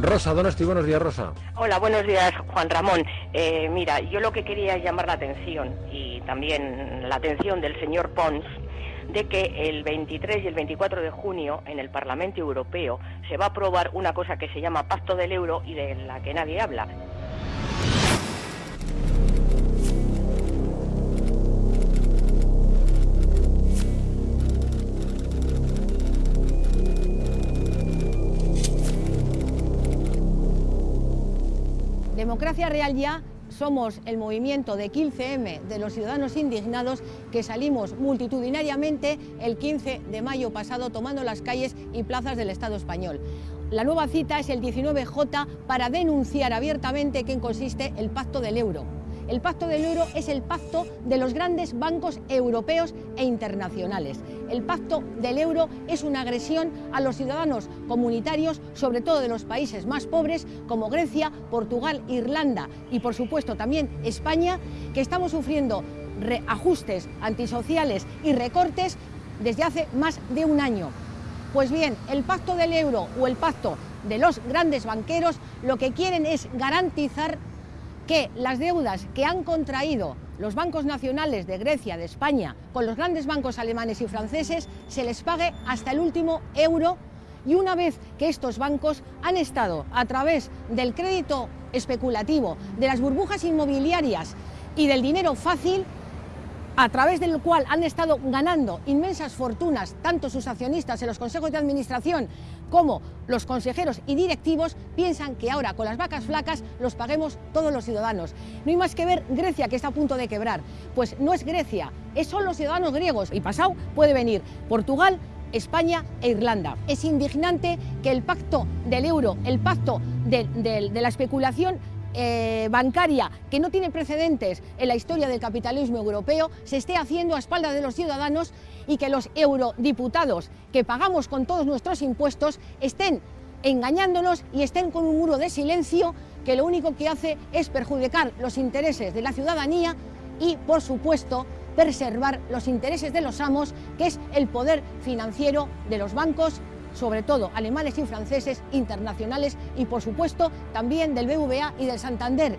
Rosa Donosti, buenos días, Rosa. Hola, buenos días, Juan Ramón. Eh, mira, yo lo que quería es llamar la atención y también la atención del señor Pons de que el 23 y el 24 de junio en el Parlamento Europeo se va a aprobar una cosa que se llama Pacto del Euro y de la que nadie habla. Democracia Real Ya somos el movimiento de 15M de los ciudadanos indignados que salimos multitudinariamente el 15 de mayo pasado tomando las calles y plazas del Estado español. La nueva cita es el 19J para denunciar abiertamente en consiste el Pacto del Euro. El Pacto del Euro es el pacto de los grandes bancos europeos e internacionales. El Pacto del Euro es una agresión a los ciudadanos comunitarios, sobre todo de los países más pobres como Grecia, Portugal, Irlanda y por supuesto también España, que estamos sufriendo reajustes antisociales y recortes desde hace más de un año. Pues bien, el Pacto del Euro o el Pacto de los grandes banqueros lo que quieren es garantizar que las deudas que han contraído los bancos nacionales de Grecia, de España, con los grandes bancos alemanes y franceses, se les pague hasta el último euro. Y una vez que estos bancos han estado a través del crédito especulativo, de las burbujas inmobiliarias y del dinero fácil, a través del cual han estado ganando inmensas fortunas tanto sus accionistas en los consejos de administración como los consejeros y directivos piensan que ahora con las vacas flacas los paguemos todos los ciudadanos. No hay más que ver Grecia que está a punto de quebrar. Pues no es Grecia, son los ciudadanos griegos y pasado puede venir Portugal, España e Irlanda. Es indignante que el pacto del euro, el pacto de, de la especulación eh, bancaria que no tiene precedentes en la historia del capitalismo europeo se esté haciendo a espaldas de los ciudadanos y que los eurodiputados que pagamos con todos nuestros impuestos estén engañándonos y estén con un muro de silencio que lo único que hace es perjudicar los intereses de la ciudadanía y, por supuesto, preservar los intereses de los amos, que es el poder financiero de los bancos sobre todo alemanes y franceses, internacionales y por supuesto también del BVA y del Santander,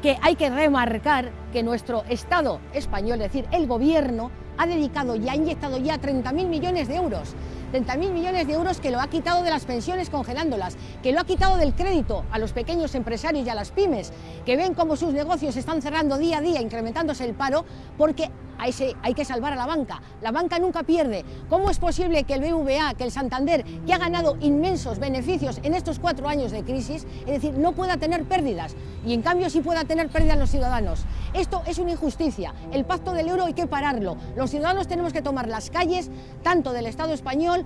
que hay que remarcar que nuestro Estado español, es decir, el gobierno, ha dedicado y ha inyectado ya 30.000 millones de euros 30.000 millones de euros que lo ha quitado de las pensiones congelándolas, que lo ha quitado del crédito a los pequeños empresarios y a las pymes, que ven cómo sus negocios están cerrando día a día, incrementándose el paro, porque hay que salvar a la banca. La banca nunca pierde. ¿Cómo es posible que el BVA, que el Santander, que ha ganado inmensos beneficios en estos cuatro años de crisis, es decir, no pueda tener pérdidas y en cambio sí pueda tener pérdidas los ciudadanos? Esto es una injusticia. El pacto del euro hay que pararlo. Los ciudadanos tenemos que tomar las calles, tanto del Estado español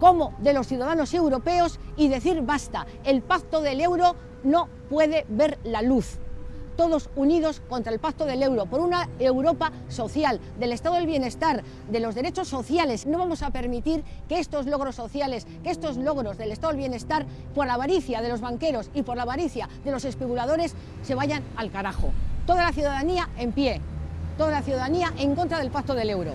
como de los ciudadanos europeos y decir basta, el pacto del euro no puede ver la luz. Todos unidos contra el pacto del euro, por una Europa social, del estado del bienestar, de los derechos sociales. No vamos a permitir que estos logros sociales, que estos logros del estado del bienestar, por la avaricia de los banqueros y por la avaricia de los especuladores, se vayan al carajo. Toda la ciudadanía en pie, toda la ciudadanía en contra del pacto del euro.